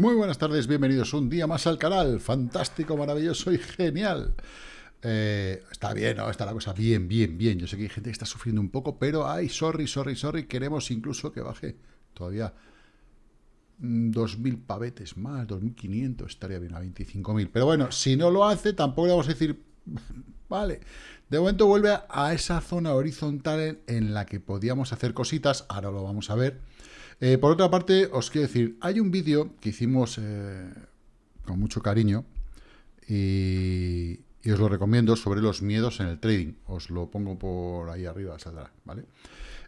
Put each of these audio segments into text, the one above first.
Muy buenas tardes, bienvenidos un día más al canal. Fantástico, maravilloso y genial. Eh, está bien, ¿no? Está la cosa bien, bien, bien. Yo sé que hay gente que está sufriendo un poco, pero ay, sorry, sorry, sorry. Queremos incluso que baje todavía 2.000 mm, pavetes más, 2.500, estaría bien a 25.000. Pero bueno, si no lo hace, tampoco le vamos a decir, vale. De momento vuelve a esa zona horizontal en la que podíamos hacer cositas, ahora lo vamos a ver. Eh, por otra parte, os quiero decir, hay un vídeo que hicimos eh, con mucho cariño y, os lo recomiendo sobre los miedos en el trading. Os lo pongo por ahí arriba, saldrá, ¿vale?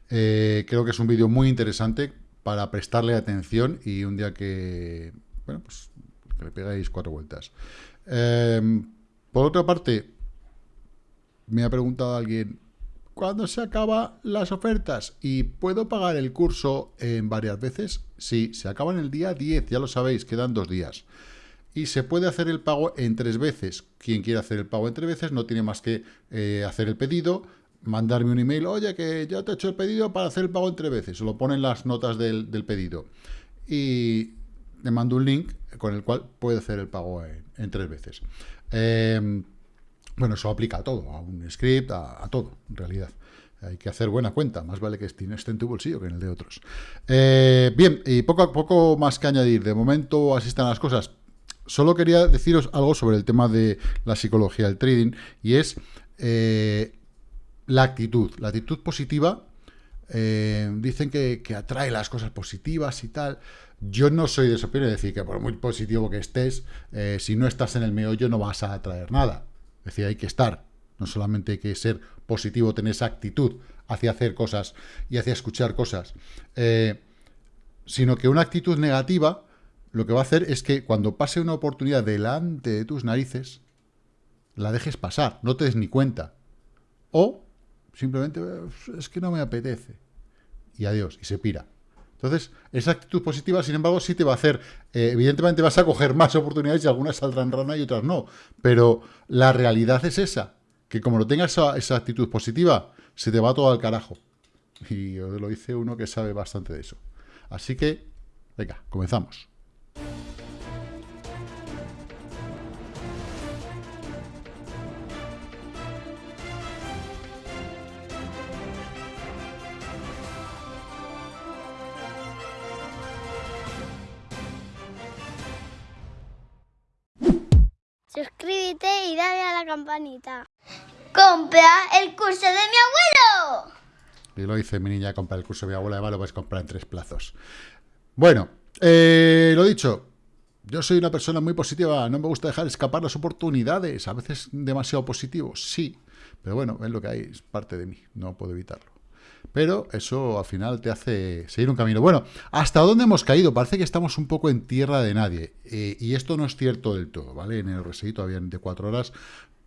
Eh, creo que es un vídeo muy interesante para prestarle atención y un día que, bueno, pues que le pegáis cuatro vueltas. por otra parte, me ha preguntado alguien, cuando se acaban las ofertas y puedo pagar el curso en varias veces. Sí, se acaba en el día 10, ya lo sabéis, quedan dos días. Y se puede hacer el pago en tres veces. Quien quiera hacer el pago en tres veces no tiene más que eh, hacer el pedido, mandarme un email, oye, que ya te he hecho el pedido para hacer el pago en tres veces. Se lo ponen las notas del, pedido. Y le mando un link con el cual puede hacer el pago en, tres veces. Eh, bueno, eso aplica a todo, a un script, a, todo, en realidad. Hay que hacer buena cuenta, más vale que esté en tu bolsillo que en el de otros. Eh, bien, y poco a poco más que añadir. De momento así están las cosas. Solo quería deciros algo sobre el tema de la psicología del trading, y es eh, la actitud. La actitud positiva, eh, dicen que, que, atrae las cosas positivas y tal. Yo no soy de esa opinión, es decir, que por muy positivo que estés, si no estás en el meollo no vas a atraer nada. Es decir, hay que estar, no solamente hay que ser positivo, tener esa actitud hacia hacer cosas y hacia escuchar cosas, eh, sino que una actitud negativa lo que va a hacer es que cuando pase una oportunidad delante de tus narices, la dejes pasar, no te des ni cuenta. O simplemente es que no me apetece. Y adiós, y se pira. Entonces, esa actitud positiva, sin embargo, sí te va a hacer, eh, evidentemente vas a coger más oportunidades y algunas saldrán rana y otras no, pero la realidad es esa, que como no tengas esa, actitud positiva, se te va todo al carajo. Y lo dice uno que sabe bastante de eso. Así que, venga, comenzamos. Campanita. ¡Compra el curso de mi abuelo! Y lo dice mi niña, compra el curso de mi abuela, además lo puedes comprar en tres plazos. Bueno, eh, lo dicho, yo soy una persona muy positiva, no me gusta dejar escapar las oportunidades, a veces demasiado positivo, sí, pero bueno, es lo que hay, es parte de mí, no puedo evitarlo. Pero eso al final te hace seguir un camino. Bueno, ¿hasta dónde hemos caído? Parece que estamos un poco en tierra de nadie. Eh, y esto no es cierto del todo, ¿vale? En el RSI todavía de cuatro horas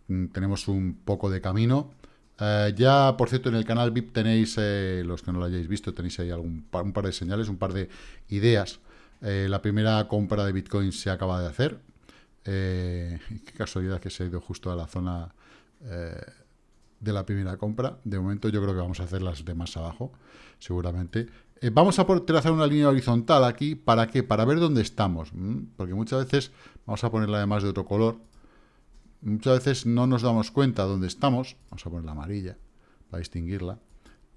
tenemos un poco de camino. Eh, ya, por cierto, en el canal VIP tenéis, eh, los que no lo hayáis visto, tenéis ahí algún, un par de señales, un par de ideas. la primera compra de Bitcoin se acaba de hacer. qué casualidad que se ha ido justo a la zona de la primera compra. De momento yo creo que vamos a hacer las de más abajo, seguramente. Eh, vamos a trazar una línea horizontal aquí, ¿para qué? Para ver dónde estamos, porque muchas veces, vamos a ponerla además de otro color, muchas veces no nos damos cuenta dónde estamos, vamos a poner la amarilla para distinguirla,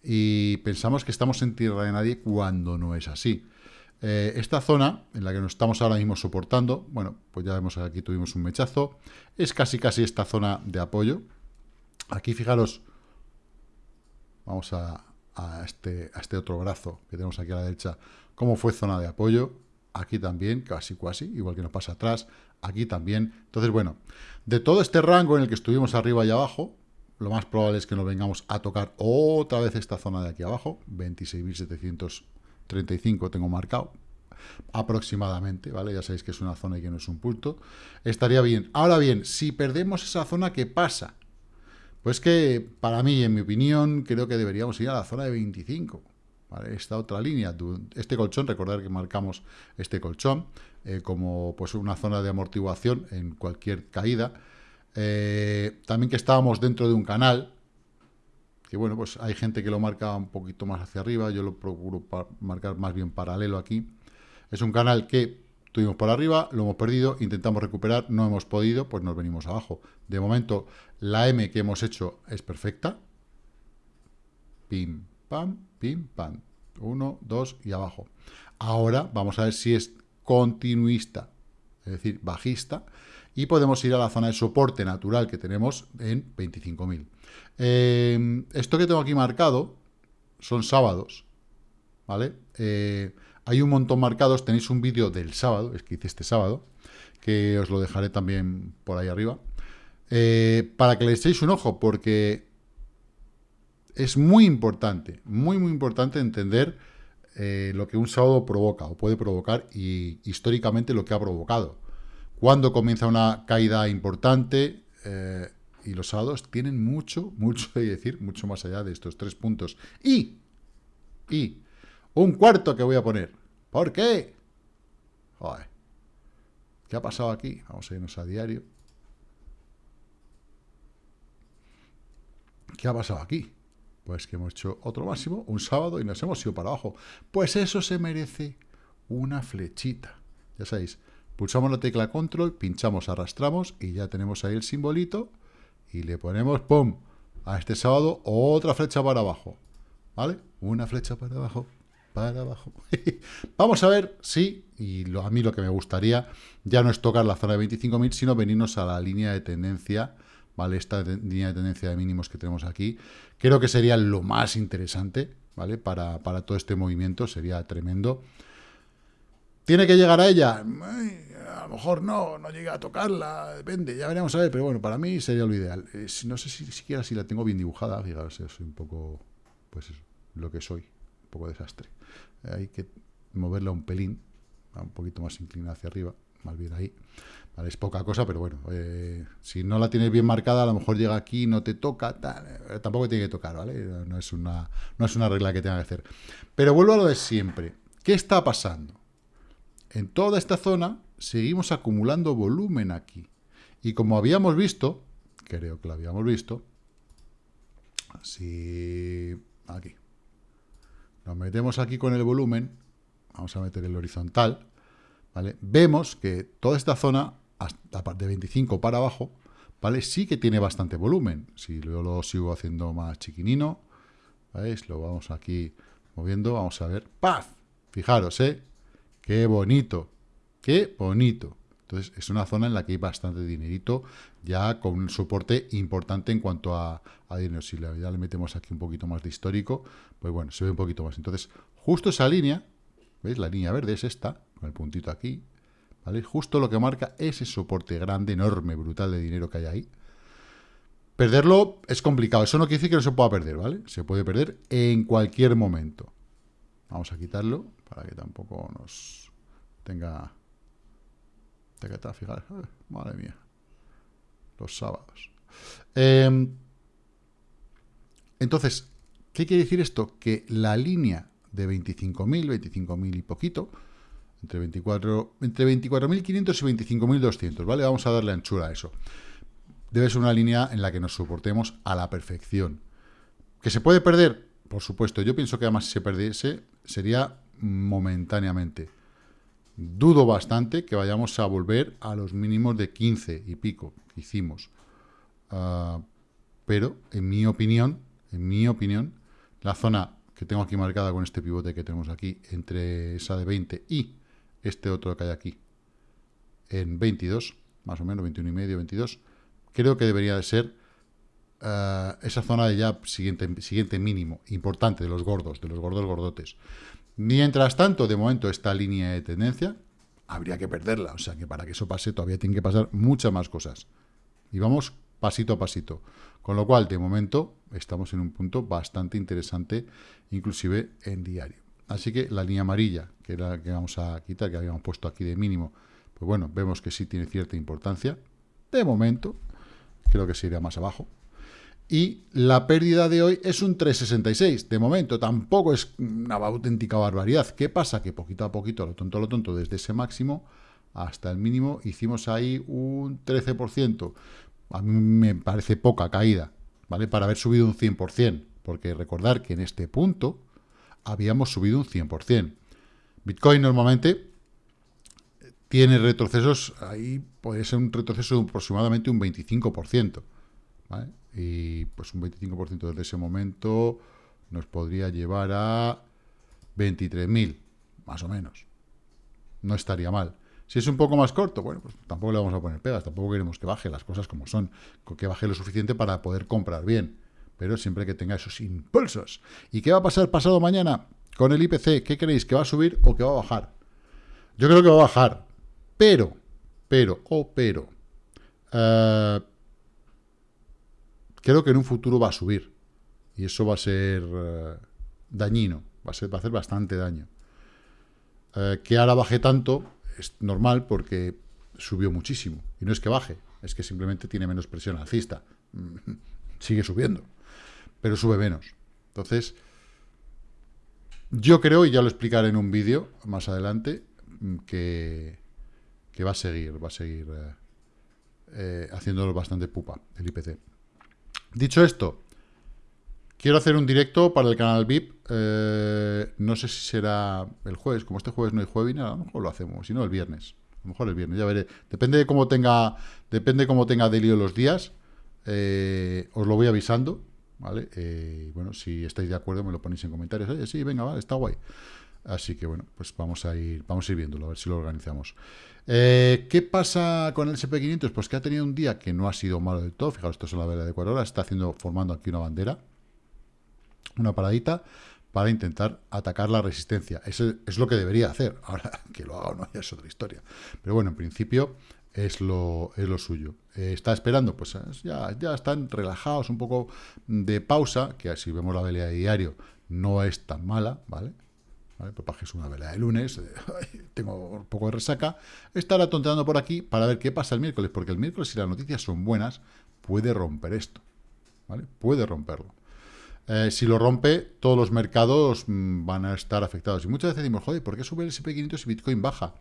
y pensamos que estamos en tierra de nadie cuando no es así. Eh, esta zona en la que nos estamos ahora mismo soportando, bueno, pues ya vemos aquí tuvimos un mechazo, es casi casi esta zona de apoyo, Aquí, fijaros, vamos a, este, a este otro brazo que tenemos aquí a la derecha, cómo fue zona de apoyo. Aquí también, casi casi, igual que nos pasa atrás. Aquí también. Entonces, bueno, de todo este rango en el que estuvimos arriba y abajo, lo más probable es que nos vengamos a tocar otra vez esta zona de aquí abajo, 26.735 tengo marcado, aproximadamente, ¿vale? Ya sabéis que es una zona y que no es un punto. Estaría bien. Ahora bien, si perdemos esa zona, ¿qué pasa? Pues que, para mí, en mi opinión, creo que deberíamos ir a la zona de 25. Esta otra línea, este colchón, recordar que marcamos este colchón eh, como pues una zona de amortiguación en cualquier caída. Eh, también que estábamos dentro de un canal, que bueno, pues hay gente que lo marca un poquito más hacia arriba, yo lo procuro marcar más bien paralelo aquí. Es un canal que Tuvimos por arriba, lo hemos perdido, intentamos recuperar, no hemos podido, pues nos venimos abajo. De momento, la M que hemos hecho es perfecta. Pim, pam, pim, pam. Uno, dos y abajo. Ahora vamos a ver si es continuista, es decir, bajista, y podemos ir a la zona de soporte natural que tenemos en 25.000. Eh, esto que tengo aquí marcado son sábados, ¿vale? Eh, hay un montón marcados, tenéis un vídeo del sábado, es que hice este sábado, que os lo dejaré también por ahí arriba, eh, para que le echéis un ojo, porque es muy importante, muy, muy importante entender eh, lo que un sábado provoca o puede provocar y históricamente lo que ha provocado. Cuando comienza una caída importante eh, y los sábados tienen mucho, mucho que decir, mucho más allá de estos tres puntos. Y, y, un cuarto que voy a poner. ¿Por qué? ¿Qué ha pasado aquí? Vamos a irnos a diario. ¿Qué ha pasado aquí? Pues que hemos hecho otro máximo, un sábado, y nos hemos ido para abajo. Pues eso se merece una flechita. Ya sabéis, pulsamos la tecla control, pinchamos, arrastramos, y ya tenemos ahí el simbolito, y le ponemos, ¡pum!, a este sábado otra flecha para abajo. ¿Vale? Una flecha para abajo, para abajo. Vamos a ver si, y a mí lo que me gustaría, ya no es tocar la zona de 25.000, sino venirnos a la línea de tendencia, ¿vale? Esta línea de tendencia de mínimos que tenemos aquí. Creo que sería lo más interesante, ¿vale? Para, para todo este movimiento, sería tremendo. ¿Tiene que llegar a ella? a lo mejor no, no llega a tocarla, depende, ya veremos a ver, pero bueno, para mí sería lo ideal. Eh, no sé si siquiera si la tengo bien dibujada, fijaros, soy un poco, pues eso, lo que soy, un poco desastre hay que moverla un pelín, un poquito más inclinada hacia arriba, más bien ahí. es poca cosa, pero bueno, eh, si no la tienes bien marcada, a lo mejor llega aquí, no te toca, eh, tampoco tiene que tocar, ¿vale? No es, una, no es una regla que tenga que hacer. Pero vuelvo a lo de siempre. ¿Qué está pasando? En toda esta zona seguimos acumulando volumen aquí. Y como habíamos visto, creo que lo habíamos visto, así, aquí, nos metemos aquí con el volumen, vamos a meter el horizontal, Vemos que toda esta zona, hasta de 25 para abajo, ¿vale? Sí que tiene bastante volumen. Si yo lo sigo haciendo más chiquinino, ¿veis? Lo vamos aquí moviendo, vamos a ver. ¡Paz! Fijaros, ¿eh? ¡Qué bonito! ¡Qué bonito! Entonces, es una zona en la que hay bastante dinerito, ya con un soporte importante en cuanto a, dinero. Si ya le metemos aquí un poquito más de histórico, pues bueno, se ve un poquito más. Entonces, justo esa línea, ¿veis? La línea verde es esta, con el puntito aquí, ¿vale? Justo lo que marca ese soporte grande, enorme, brutal de dinero que hay ahí. Perderlo es complicado. Eso no quiere decir que no se pueda perder, ¿vale? Se puede perder en cualquier momento. Vamos a quitarlo para que tampoco nos tenga que está, fijar, madre mía. Los sábados. Em, entonces, ¿qué quiere decir esto? Que la línea de 25.000, 25.000 y poquito, entre 24 entre 24.500 y 25.200, ¿vale? Vamos a darle anchura a eso. Debe ser una línea en la que nos soportemos a la perfección. ¿Que se puede perder? Por supuesto. Yo pienso que además si se perdiese sería momentáneamente. Dudo bastante que vayamos a volver a los mínimos de 15 y pico que hicimos. Ah, pero, en mi opinión, en mi opinión, la zona que tengo aquí marcada con este pivote que tenemos aquí, entre esa de 20 y este otro que hay aquí, en 22, más o menos, 21 y medio, 22, creo que debería de ser ah, esa zona de ya siguiente, siguiente mínimo, importante, de los gordos, de los gordos gordotes. Mientras tanto, de momento, esta línea de tendencia habría que perderla. O sea que para que eso pase todavía tienen que pasar muchas más cosas. Y vamos pasito a pasito. Con lo cual, de momento, estamos en un punto bastante interesante, inclusive en diario. Así que la línea amarilla, que era la que vamos a quitar, que habíamos puesto aquí de mínimo, pues bueno, vemos que sí tiene cierta importancia. De momento, creo que se irá más abajo y la pérdida de hoy es un 3,66. De momento tampoco es una auténtica barbaridad. ¿Qué pasa? Que poquito a poquito, lo tonto, lo tonto, desde ese máximo hasta el mínimo, hicimos ahí un 13%. A mí me parece poca caída, ¿vale? Para haber subido un 100%, porque recordar que en este punto habíamos subido un 100%. Bitcoin normalmente tiene retrocesos, ahí puede ser un retroceso de aproximadamente un 25%. ¿vale? Y pues un 25% desde ese momento nos podría llevar a 23.000, más o menos. No estaría mal. Si es un poco más corto, bueno, pues tampoco le vamos a poner pegas, tampoco queremos que baje las cosas como son, que baje lo suficiente para poder comprar bien, pero siempre que tenga esos impulsos. ¿Y qué va a pasar pasado mañana con el IPC? ¿Qué creéis? ¿Que va a subir o que va a bajar? Yo creo que va a bajar, pero, pero, o oh, pero, uh, creo que en un futuro va a subir. Y eso va a ser uh, dañino, va a, ser, va a hacer bastante daño. Uh, que ahora baje tanto es normal porque subió muchísimo. Y no es que baje, es que simplemente tiene menos presión alcista. Sigue subiendo, pero sube menos. Entonces, yo creo, y ya lo explicaré en un vídeo más adelante, que que va a seguir, va a seguir eh, eh, haciéndolo bastante pupa, el IPC. Dicho esto, quiero hacer un directo para el canal VIP. Eh, no sé si será el jueves, como este jueves no hay jueves, a lo mejor lo hacemos, si no el viernes. A lo mejor el viernes, ya veré. Depende de cómo tenga, depende de cómo tenga delio los días. os lo voy avisando, ¿vale? bueno, si estáis de acuerdo me lo ponéis en comentarios. Oye, sí, venga, vale, está guay. Así que bueno, pues vamos a ir, vamos a ir viéndolo, a ver si lo organizamos. Eh, ¿Qué pasa con el SP500? Pues que ha tenido un día que no ha sido malo del todo. Fijaos, esto es la vela de Ecuador. Está haciendo, formando aquí una bandera, una paradita, para intentar atacar la resistencia. Eso es lo que debería hacer. Ahora, que lo haga o no, ya es otra historia. Pero bueno, en principio es lo, es lo suyo. Eh, ¿Está esperando? Pues ya, ya están relajados, un poco de pausa, que si vemos la vela de diario no es tan mala, ¿vale? ¿vale? es una vela de lunes, tengo un poco de resaca, estará tonteando por aquí para ver qué pasa el miércoles, porque el miércoles, si las noticias son buenas, puede romper esto, ¿vale? Puede romperlo. Eh, si lo rompe, todos los mercados mm, van a estar afectados. Y muchas veces decimos, joder, ¿por qué sube el SP500 y Bitcoin baja?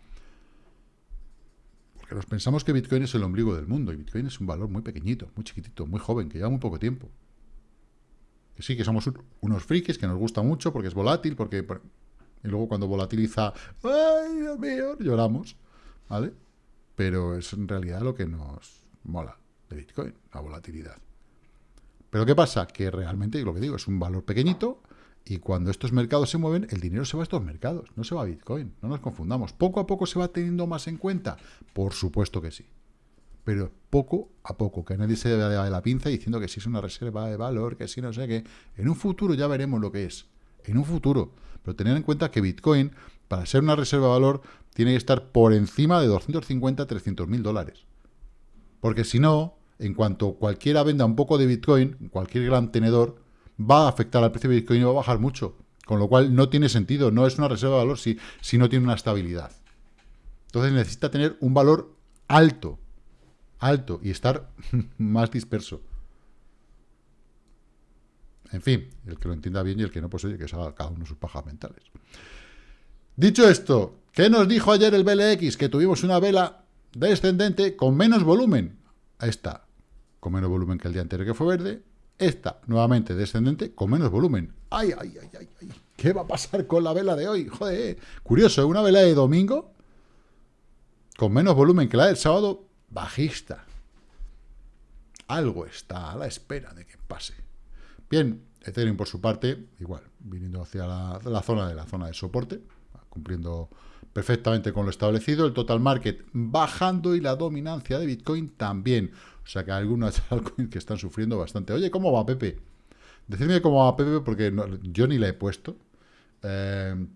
Porque nos pensamos que Bitcoin es el ombligo del mundo, y Bitcoin es un valor muy pequeñito, muy chiquitito, muy joven, que lleva muy poco tiempo. Que sí, que somos unos frikis, que nos gusta mucho, porque es volátil, porque y luego cuando volatiliza, ¡ay, Dios mío! Lloramos, ¿vale? Pero es en realidad lo que nos mola de Bitcoin, la volatilidad. Pero ¿qué pasa? Que realmente, lo que digo, es un valor pequeñito y cuando estos mercados se mueven, el dinero se va a estos mercados, no se va a Bitcoin, no nos confundamos. ¿Poco a poco se va teniendo más en cuenta? Por supuesto que sí. Pero poco a poco, que nadie se vea de la pinza diciendo que si es una reserva de valor, que si no sé qué. En un futuro ya veremos lo que es. En un futuro. Pero tener en cuenta que Bitcoin, para ser una reserva de valor, tiene que estar por encima de 250, 300 mil dólares. Porque si no, en cuanto cualquiera venda un poco de Bitcoin, cualquier gran tenedor, va a afectar al precio de Bitcoin y va a bajar mucho. Con lo cual no tiene sentido, no es una reserva de valor si, si no tiene una estabilidad. Entonces necesita tener un valor alto, alto, y estar más disperso. En fin, el que lo entienda bien y el que no, pues que se haga cada uno sus pajas mentales. Dicho esto, ¿qué nos dijo ayer el BLX? Que tuvimos una vela descendente con menos volumen. Esta, con menos volumen que el día anterior que fue verde. Esta, nuevamente descendente, con menos volumen. ¡Ay, ay, ay, ay! ¿Qué va a pasar con la vela de hoy? Joder, curioso, una vela de domingo con menos volumen que la del sábado, bajista. Algo está a la espera de que pase. Bien, Ethereum por su parte, igual, viniendo hacia la, zona de la zona de soporte, cumpliendo perfectamente con lo establecido, el total market bajando y la dominancia de Bitcoin también. O sea que hay algunas altcoins que están sufriendo bastante. Oye, ¿cómo va Pepe? Decidme cómo va Pepe porque yo ni la he puesto. Eh,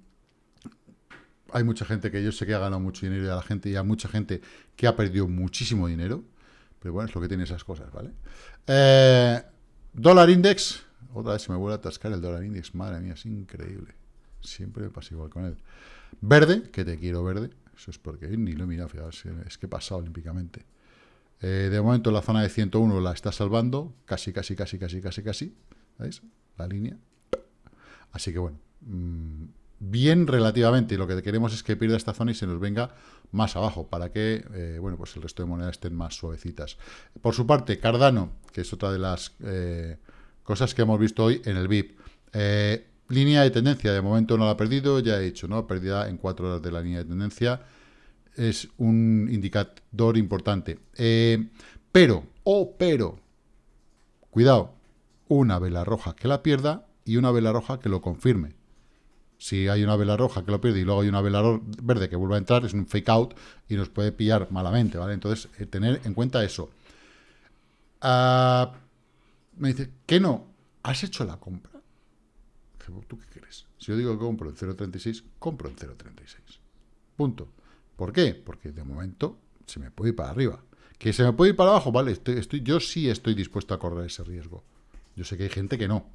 hay mucha gente que yo sé que ha ganado mucho dinero y a la gente y hay mucha gente que ha perdido muchísimo dinero. Pero bueno, es lo que tiene esas cosas, ¿vale? Eh, Dólar index, otra vez se me vuelve a atascar el dólar index, madre mía, es increíble. Siempre me pasa igual con él. Verde, que te quiero verde, eso es porque ni lo he mirado, es que he pasado olímpicamente. Eh, de momento la zona de 101 la está salvando, casi, casi, casi, casi, casi, casi, ¿veis? La línea. Así que bueno, mm, bien relativamente, y lo que queremos es que pierda esta zona y se nos venga más abajo, para que eh, bueno, pues el resto de monedas estén más suavecitas. Por su parte, Cardano, que es otra de las eh, cosas que hemos visto hoy en el VIP. Línea de tendencia, de momento no la ha perdido, ya he dicho, ¿no? Pérdida en cuatro horas de la línea de tendencia. Es un indicador importante. Eh, pero, o oh, pero, cuidado, una vela roja que la pierda y una vela roja que lo confirme. Si hay una vela roja que lo pierde y luego hay una vela verde que vuelve a entrar, es un fake out y nos puede pillar malamente, ¿vale? Entonces, eh, tener en cuenta eso. Ah, me dice, ¿qué no? ¿Has hecho la compra? ¿Tú qué quieres? Si yo digo que compro en 0.36, compro en 0.36. Punto. ¿Por qué? Porque de momento se me puede ir para arriba. ¿Que se me puede ir para abajo? Vale, estoy, yo sí estoy dispuesto a correr ese riesgo. Yo sé que hay gente que no.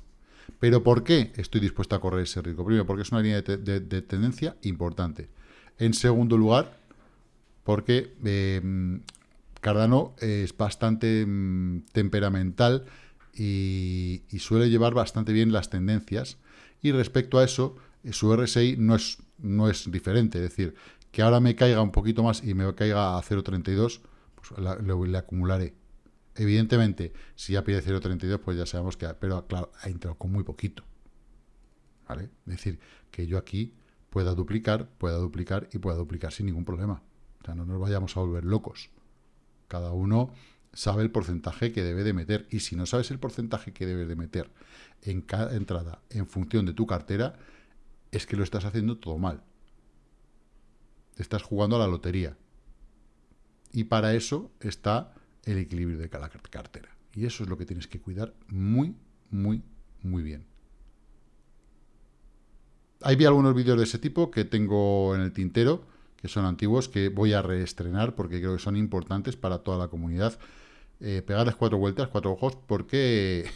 Pero ¿por qué estoy dispuesto a correr ese riesgo? Primero, porque es una línea de, tendencia importante. En segundo lugar, porque eh, Cardano es bastante mm, temperamental y, suele llevar bastante bien las tendencias. Y respecto a eso, su RSI no es, no es diferente. Es decir, que ahora me caiga un poquito más y me caiga a 0.32, pues le acumularé. Evidentemente, si ya pide 0.32, pues ya sabemos que... Pero claro, ha entrado con muy poquito. ¿Vale? Es decir, que yo aquí pueda duplicar, pueda duplicar y pueda duplicar sin ningún problema. O sea, no nos vayamos a volver locos. Cada uno sabe el porcentaje que debe de meter. Y si no sabes el porcentaje que debes de meter en cada entrada en función de tu cartera, es que lo estás haciendo todo mal. Te estás jugando a la lotería. Y para eso está el equilibrio de cada cartera. Y eso es lo que tienes que cuidar muy, muy, muy bien. Hay algunos vídeos de ese tipo que tengo en el tintero, que son antiguos, que voy a reestrenar porque creo que son importantes para toda la comunidad. Eh, pegarles cuatro vueltas, cuatro ojos, porque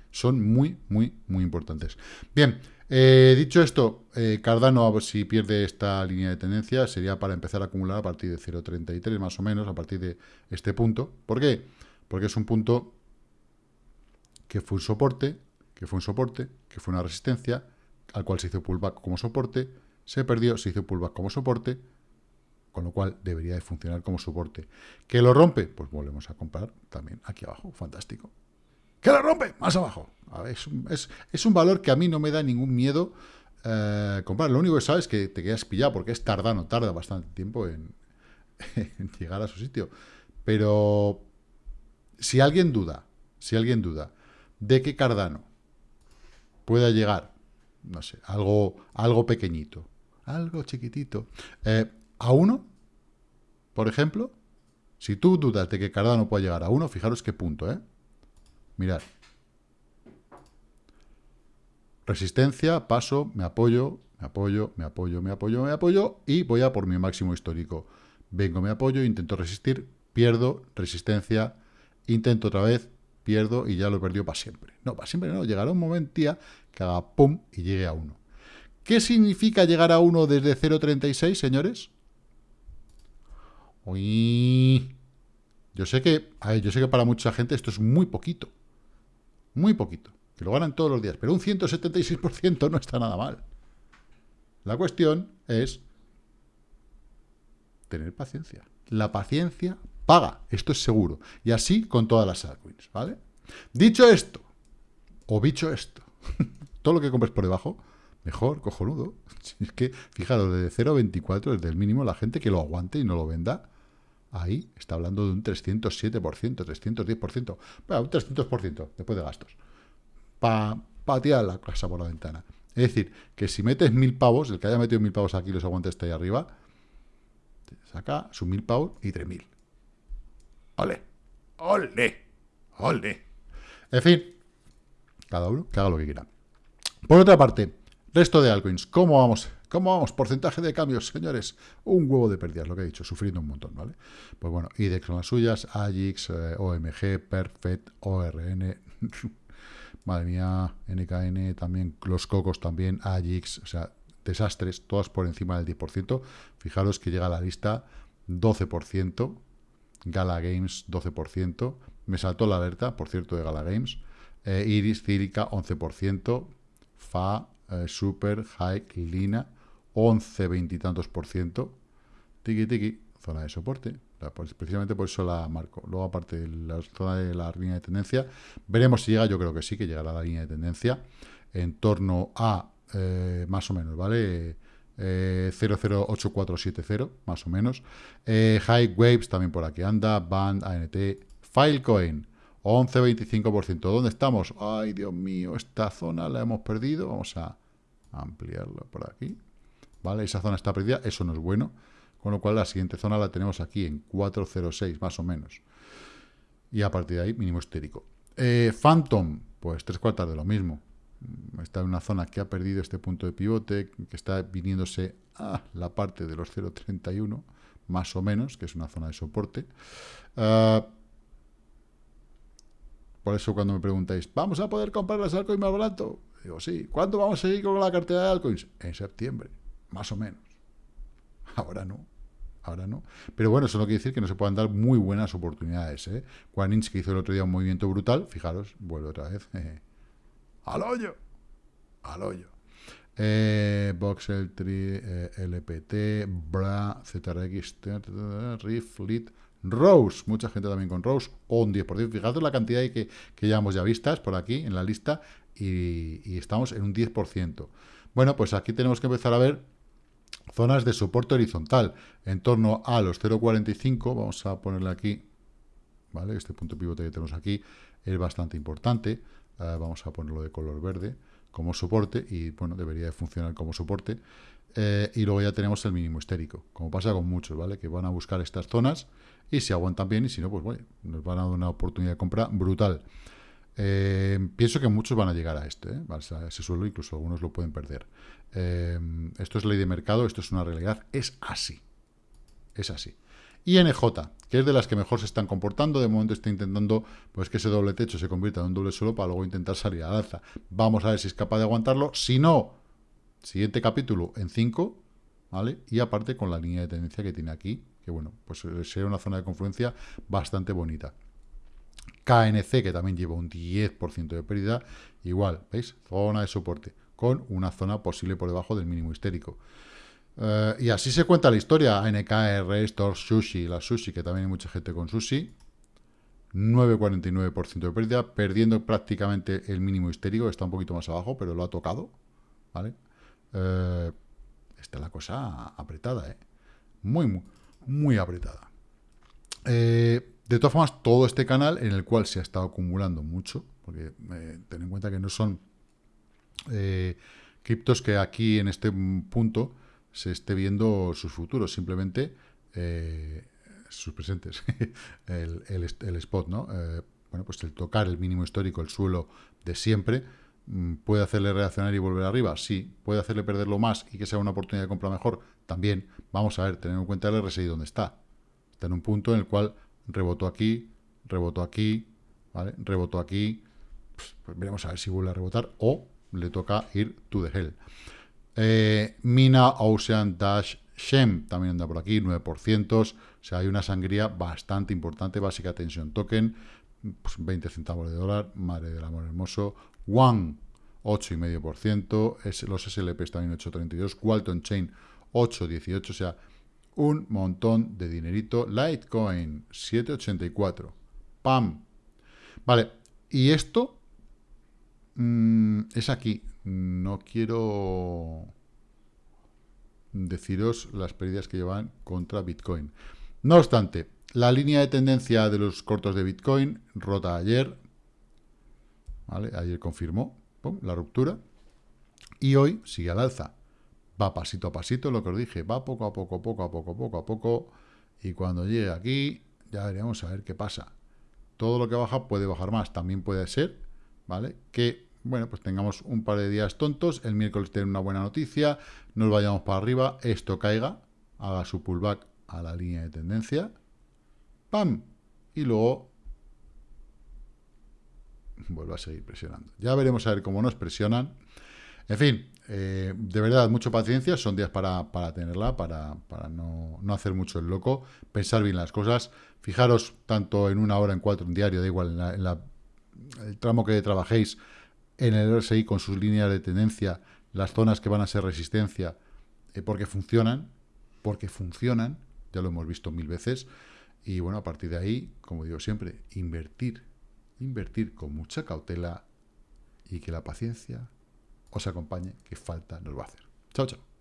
son muy, muy, muy importantes. Bien, eh, dicho esto, eh, Cardano, si pierde esta línea de tendencia, sería para empezar a acumular a partir de 0.33, más o menos, a partir de este punto. ¿Por qué? Porque es un punto que fue un soporte, que fue un soporte, que fue una resistencia, al cual se hizo pullback como soporte, se perdió, se hizo pullback como soporte, con lo cual debería de funcionar como soporte. ¿Que lo rompe? Pues volvemos a comprar también aquí abajo, fantástico. ¿Que lo rompe? Más abajo. Es, un, valor que a mí no me da ningún miedo eh, comprar. Lo único que sabes es que te quedas pillado porque es tardano, tarda bastante tiempo en, llegar a su sitio. Pero si alguien duda, si alguien duda de que Cardano pueda llegar, no sé, algo, algo pequeñito, algo chiquitito, eh, a uno, por ejemplo, si tú dudas de que Cardano pueda llegar a uno, fijaros qué punto, ¿eh? Mirad. Resistencia, paso, me apoyo, me apoyo, me apoyo, me apoyo, me apoyo y voy a por mi máximo histórico. Vengo, me apoyo, intento resistir, pierdo, resistencia, intento otra vez, pierdo y ya lo he perdido para siempre. No, para siempre no, llegará un momento que haga pum y llegue a 1. ¿Qué significa llegar a 1 desde 0.36, señores? Uy. Yo sé que, yo sé que para mucha gente esto es muy poquito. Muy poquito, que lo ganan todos los días, pero un 176% no está nada mal. La cuestión es tener paciencia. La paciencia paga, esto es seguro. Y así con todas las altcoins, ¿vale? Dicho esto, o dicho esto, todo lo que compres por debajo, mejor, cojonudo. Es que, fijaros, desde 0,24, desde el mínimo, la gente que lo aguante y no lo venda, ahí está hablando de un 307%, 310%, bueno, un 300% después de gastos, para pa tirar la casa por la ventana. Es decir, que si metes mil pavos, el que haya metido mil pavos aquí los aguantes está ahí arriba, saca sus mil pavos y tres mil. ¡Ole! ¡Ole! ¡Ole! En fin, cada uno que haga lo que quiera. Por otra parte, resto de altcoins, ¿cómo vamos? ¿Cómo vamos? Porcentaje de cambios, señores. Un huevo de pérdidas, lo que he dicho, sufriendo un montón, ¿vale? Pues bueno, IDEX son las suyas, AGIX, eh, OMG, Perfect, ORN, madre mía, NKN, también los cocos también, AGIX, o sea, desastres, todas por encima del 10%. Fijaros que llega a la lista 12%, Gala Games 12%, me saltó la alerta, por cierto, de Gala Games, eh, Iris, Círica 11%, FA, eh, Super, Hike, Lina 11, 20 y tantos por ciento. Tiki, tiki, zona de soporte. Pues, precisamente por eso la marco. Luego, aparte de la zona de la línea de tendencia, veremos si llega. Yo creo que sí, que llegará la línea de tendencia en torno a, eh, más o menos, ¿vale? eh, 008470, más o menos. Eh, High Waves también por aquí anda, Band, ANT, Filecoin, 11,25%. ¿Dónde estamos? Ay, Dios mío, esta zona la hemos perdido. Vamos a ampliarlo por aquí. ¿Vale? Esa zona está perdida, eso no es bueno. Con lo cual la siguiente zona la tenemos aquí en 406, más o menos. Y a partir de ahí, mínimo estérico. Eh, Phantom, pues tres cuartas de lo mismo. Está en una zona que ha perdido este punto de pivote, que está viniéndose a la parte de los 0.31, más o menos, que es una zona de soporte. Ah, por eso cuando me preguntáis, ¿vamos a poder comprar las altcoins más barato? Digo, sí. ¿Cuándo vamos a seguir con la cartera de altcoins? En septiembre, más o menos. Ahora no. Ahora no. Pero bueno, eso no quiere decir que no se puedan dar muy buenas oportunidades. ¿eh? Quanins, que hizo el otro día un movimiento brutal, fijaros, vuelve otra vez. ¡Al hoyo! Al hoyo. Eh, Tri, eh, LPT, Bra, ZRX, Riff, Lit, Rose, mucha gente también con Rose, o un 10%. Fijaos la cantidad que, que llevamos ya vistas por aquí en la lista y, estamos en un 10%. Bueno, pues aquí tenemos que empezar a ver zonas de soporte horizontal en torno a los 0.45. Vamos a ponerle aquí, ¿vale? Este punto pivote que tenemos aquí es bastante importante. Eh, vamos a ponerlo de color verde como soporte y, bueno, debería de funcionar como soporte. Eh, y luego ya tenemos el mínimo histérico, como pasa con muchos, ¿vale? Que van a buscar estas zonas y si aguantan bien y si no, pues bueno, nos van a dar una oportunidad de compra brutal. Eh, pienso que muchos van a llegar a este, ¿eh? ese suelo, incluso algunos lo pueden perder. Eh, esto es ley de mercado, esto es una realidad, es así. Es así. INJ, que es de las que mejor se están comportando, de momento está intentando pues que ese doble techo se convierta en un doble suelo para luego intentar salir al alza. Vamos a ver si es capaz de aguantarlo. Si no, siguiente capítulo en 5, ¿vale? Y aparte con la línea de tendencia que tiene aquí, que bueno, pues eh, sería una zona de confluencia bastante bonita. KNC, que también lleva un 10% de pérdida, igual, ¿veis? Zona de soporte, con una zona posible por debajo del mínimo histérico. Eh, y así se cuenta la historia. NKR, Store, Sushi, la Sushi, que también hay mucha gente con Sushi. 9,49% de pérdida, perdiendo prácticamente el mínimo histérico, está un poquito más abajo, pero lo ha tocado, ¿vale? Eh, está la cosa apretada, ¿eh? Muy, muy, muy apretada. Eh, de todas formas, todo este canal en el cual se ha estado acumulando mucho, porque eh, ten en cuenta que no son eh, criptos que aquí en este punto se esté viendo sus futuros, simplemente sus presentes, el, spot, ¿no? bueno, pues el tocar el mínimo histórico, el suelo de siempre, mm, ¿Puede hacerle reaccionar y volver arriba? Sí. ¿Puede hacerle perderlo más y que sea una oportunidad de compra mejor? También. Vamos a ver, tener en cuenta el RSI donde está. Está en un punto en el cual rebotó aquí, rebotó aquí, ¿vale? Rebotó aquí. Pues, pues veremos a ver si vuelve a rebotar o le toca ir to the hell. Eh, Mina Ocean Dash Shem también anda por aquí, 9%. O sea, hay una sangría bastante importante. Básica Tension Token, 20 pues, centavos de dólar. Madre del amor hermoso. One, 8,5%. Es, los SLPs también 8,32. Walton Chain, 8,18. O sea, un montón de dinerito. Litecoin, 784. ¡Pam! Vale, y esto mm, es aquí. No quiero deciros las pérdidas que llevan contra Bitcoin. No obstante, la línea de tendencia de los cortos de Bitcoin rota ayer. ¿Vale? Ayer confirmó la ruptura. Y hoy sigue al alza va pasito a pasito, lo que os dije, va poco a poco, poco a poco, poco a poco, y cuando llegue aquí, ya veremos a ver qué pasa. Todo lo que baja puede bajar más, también puede ser, ¿vale? Que, bueno, pues tengamos un par de días tontos, el miércoles tener una buena noticia, nos vayamos para arriba, esto caiga, haga su pullback a la línea de tendencia, ¡pam! Y luego vuelve a seguir presionando. Ya veremos a ver cómo nos presionan. En fin, eh, de verdad, mucha paciencia, son días para, tenerla, para, no, hacer mucho el loco, pensar bien las cosas, fijaros tanto en una hora, en cuatro, en diario, da igual, en, el tramo que trabajéis, en el RSI con sus líneas de tendencia, las zonas que van a ser resistencia, eh, porque funcionan, porque funcionan, ya lo hemos visto mil veces, y bueno, a partir de ahí, como digo siempre, invertir, invertir con mucha cautela y que la paciencia os acompañe, que falta nos va a hacer. Chao, chao.